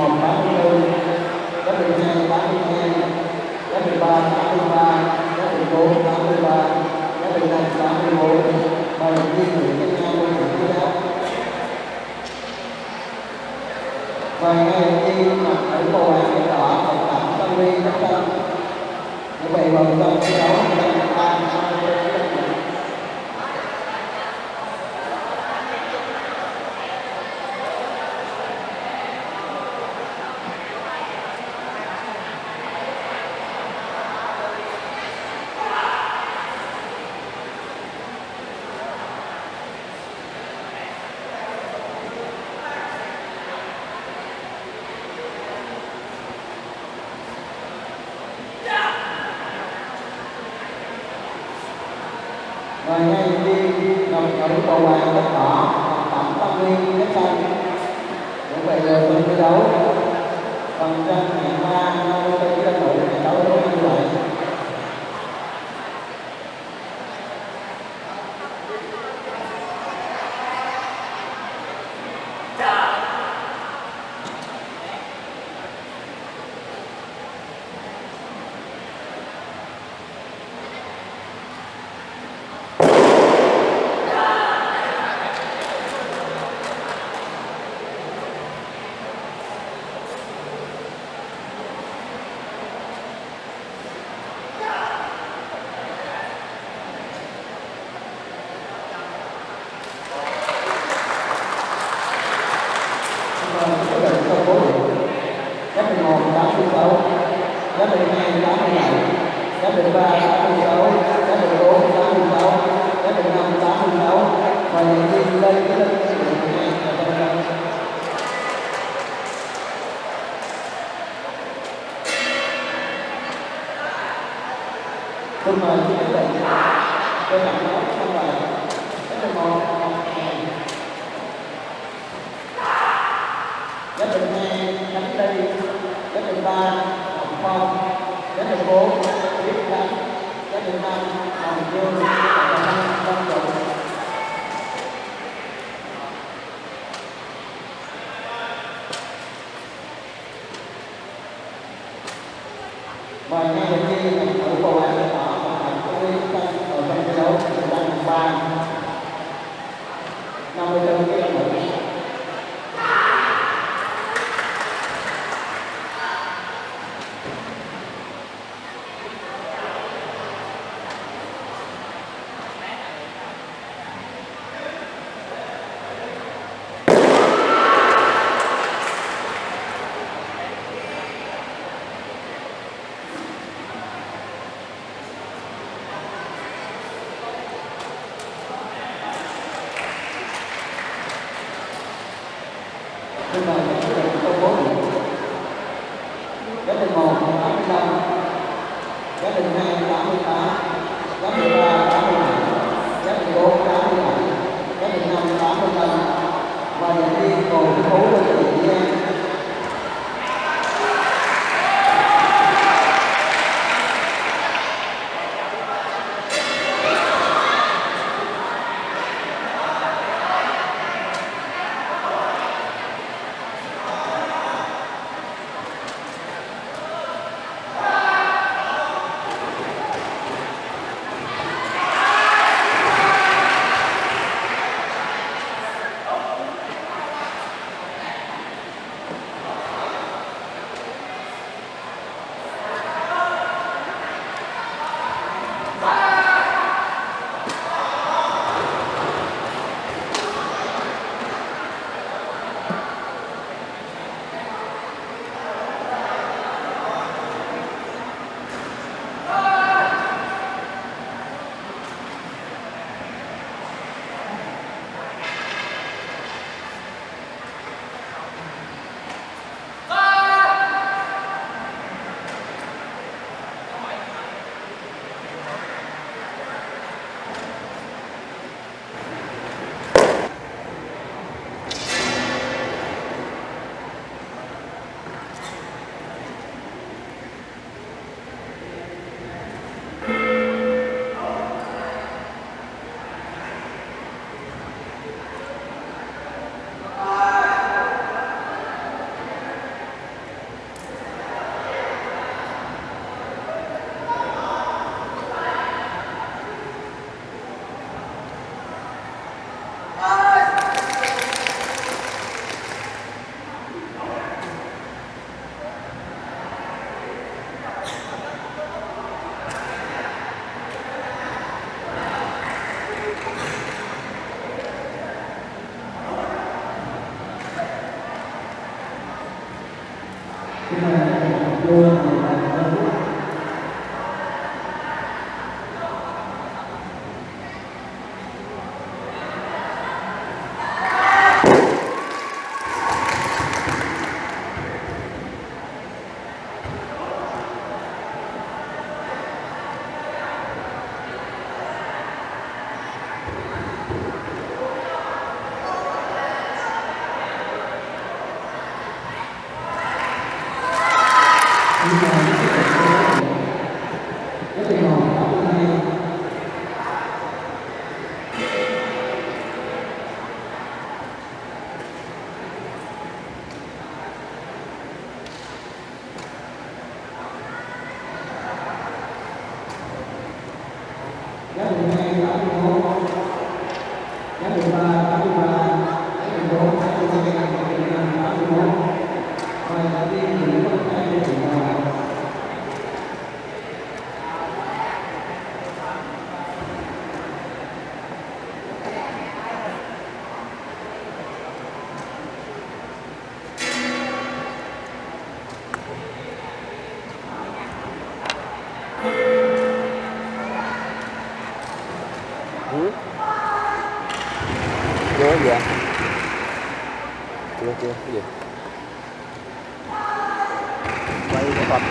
1 84 Giáp định 2 82 Giáp định mươi 83 Giáp định 4 83 Giáp định 5 84 Bài đầu tiên của các nhau quân thủ quý đáo Và ngày đầu tiên mặc ở màu vàng và đỏ tổng tạm tâm lý các tâm Như vậy vào tâm thi đấu 183 hoàng đất đỏ tổng tâm liên đất xanh cũng vậy là phần thi đấu. Phần tranh hạng ba nông tôi mời chị Hải Bình tôi tặng nó xong rồi. Rất là một giá trình hai đánh đi giá trình ba, hồng phong giá trình bốn tiếp đánh giá trình năm, hồng dương và năm công trụ mời ngay bên kia thử bầu bạn xin mời một tám mươi lăm. Giám định hai tám mươi tám. Giám định ba tám mươi bảy. Giám định bốn tám mươi bảy. Giám định năm tám mươi lăm. Và giám định cùng phú của chị Giang giá điện hai tám mươi bốn. Giá điện ba ừ. chưa gì ạ chưa chưa? Cái gì? Quay cái vật